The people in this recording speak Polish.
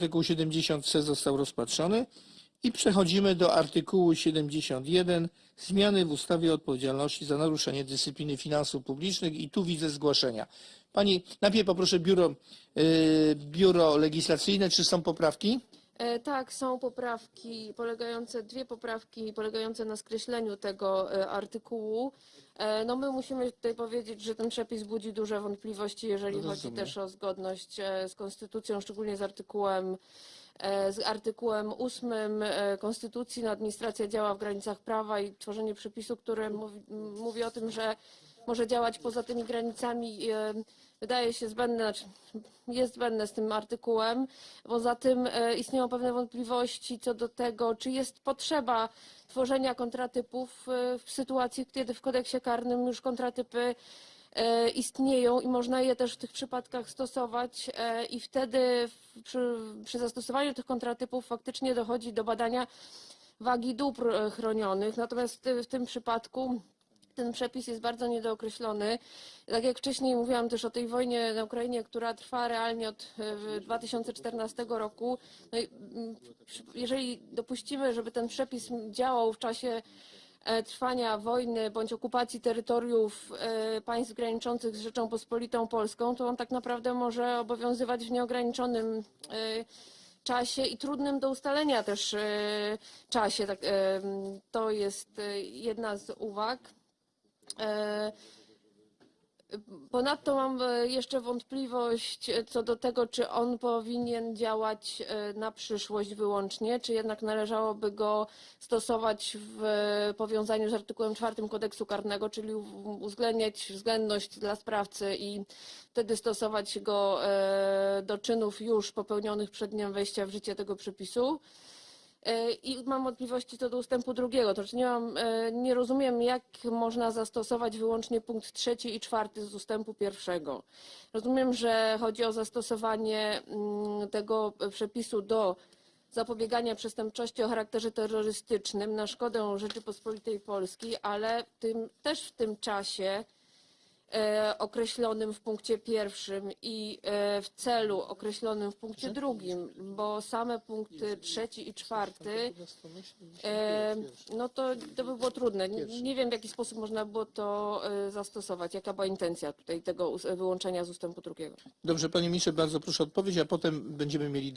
Artykuł 70c został rozpatrzony i przechodzimy do artykułu 71 zmiany w ustawie o odpowiedzialności za naruszenie dyscypliny finansów publicznych i tu widzę zgłoszenia. Pani, najpierw poproszę biuro, y, biuro legislacyjne, czy są poprawki? E, Tak, są poprawki polegające, dwie poprawki polegające na skreśleniu tego e, artykułu. E, No my musimy tutaj powiedzieć, że ten przepis budzi duże wątpliwości, jeżeli chodzi Rozumiem. też o zgodność z konstytucją, szczególnie z artykułem z artykułem 8 e, Konstytucji. No, administracja działa w granicach prawa i tworzenie przepisu, który mówi, m, mówi o tym, że może działać poza tymi granicami, wydaje się zbędne, znaczy jest zbędne z tym artykułem. Poza tym e, istnieją pewne wątpliwości co do tego, czy jest potrzeba tworzenia kontratypów e, w sytuacji, kiedy w kodeksie karnym już kontratypy e, istnieją i można je też w tych przypadkach stosować i wtedy przy, przy zastosowaniu tych kontratypów faktycznie dochodzi do badania wagi dóbr chronionych. Natomiast w tym przypadku ten przepis jest bardzo niedookreślony. Tak jak wcześniej mówiłam też o tej wojnie na Ukrainie, która trwa realnie od e, 2014 roku. No i, mm, jeżeli dopuścimy, żeby ten przepis działał w czasie e, trwania wojny bądź okupacji terytoriów e, państw graniczących z Rzecząpospolitą Polską, to on tak naprawdę może obowiązywać w nieograniczonym e, czasie i trudnym do ustalenia też e, czasie. Tak, e, To jest e, jedna z uwag. E, Ponadto mam e, jeszcze wątpliwość e, co do tego, czy on powinien działać na przyszłość wyłącznie, czy jednak należałoby go stosować w powiązaniu z artykułem 4 kodeksu karnego, czyli uwzględniać względność dla sprawcy i wtedy stosować go do czynów już popełnionych przed dniem wejścia w życie tego przepisu. E, I mam wątpliwości co do ustępu drugiego. To znaczy nie, mam, e, nie rozumiem, jak można zastosować wyłącznie punkt trzeci i czwarty z ustępu pierwszego. Rozumiem, że chodzi o zastosowanie mm, tego przepisu do zapobiegania przestępczości o charakterze terrorystycznym na szkodę Rzeczypospolitej Polskiej, ale tym, też w tym czasie określonym w punkcie pierwszym i e, w celu określonym w punkcie drugim, bo same punkty trzeci i czwarty, e, no to, to by było trudne. Nie, wiem, w jaki sposób można było to e, zastosować, jaka była intencja tutaj tego wyłączenia z ustępu drugiego. Dobrze, panie ministrze, bardzo proszę o odpowiedź, a potem będziemy mieli